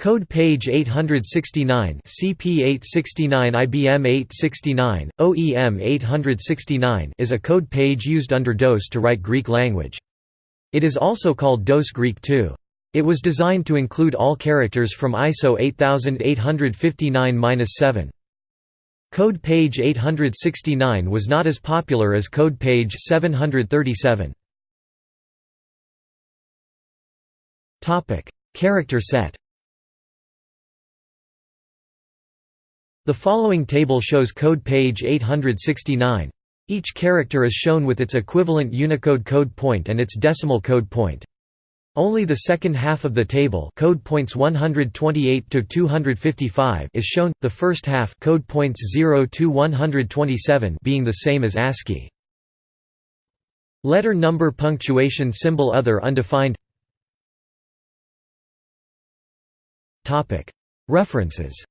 Code page 869 CP869 IBM 869, OEM 869 is a code page used under DOS to write Greek language. It is also called DOS Greek 2. It was designed to include all characters from ISO 8859-7. Code page 869 was not as popular as code page 737. Character set The following table shows code page 869. Each character is shown with its equivalent Unicode code point and its decimal code point. Only the second half of the table code points 128 to 255 is shown, the first half code points 0 to 127 being the same as ASCII. Letter number punctuation symbol other undefined References